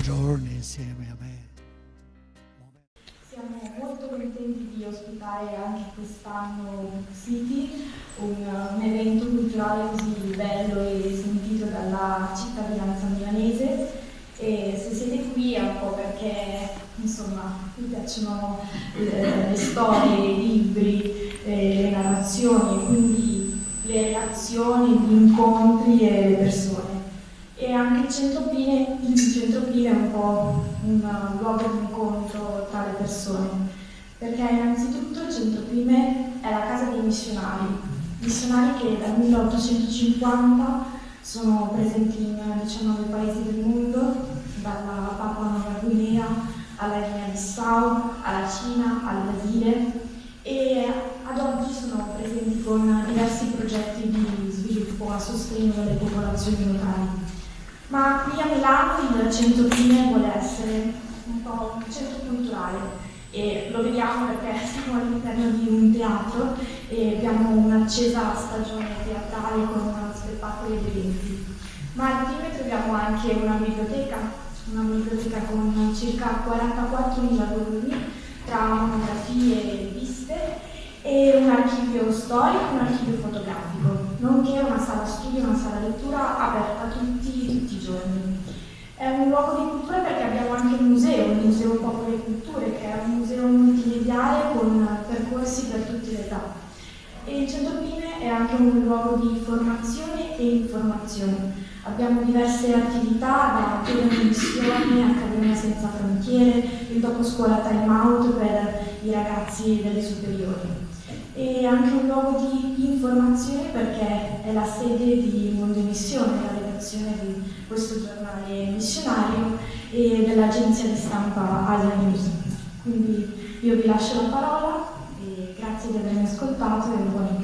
giorni insieme a me. Siamo molto contenti di ospitare anche quest'anno City, un, un evento culturale così bello e sentito dalla cittadinanza milanese. E se siete qui è un po' perché insomma vi piacciono le, le storie, i libri, eh, le narrazioni, quindi le relazioni, gli incontri e le persone. E anche il centro Pine, il centro Pine è un po' un luogo di incontro tra le persone, perché innanzitutto il centro Pine è la casa dei missionari, missionari che dal 1850 sono presenti in 19 paesi del mondo, dalla Papua Nuova Guinea alla Guinea-Bissau, alla Cina, al Brasile e ad oggi sono presenti con diversi progetti di sviluppo a sostegno delle popolazioni locali. Ma qui a Milano il centro Pine vuole essere un po' un centro culturale e lo vediamo perché siamo all'interno di un teatro e abbiamo un'accesa stagione teatrale con spettacoli ed eventi. Ma al Pine troviamo anche una biblioteca, una biblioteca con circa 44.000 volumi tra monografie e riviste e un archivio storico, un archivio fotografico, nonché una sala studio, una sala lettura aperta a tutti, tutti i giorni. È un luogo di cultura perché abbiamo anche un museo, il Museo Popolo e Culture, che è un museo multimediale con percorsi per tutte le età. E il Centro Pine è anche un luogo di formazione e informazione. Abbiamo diverse attività, da giovani missioni, Accademia Senza Frontiere, il dopo scuola time out per i ragazzi delle superiori e anche un luogo di informazione perché è la sede di Mondo Missione, la redazione di questo giornale missionario e dell'agenzia di stampa Asia News. Quindi io vi lascio la parola e grazie di avermi ascoltato e buona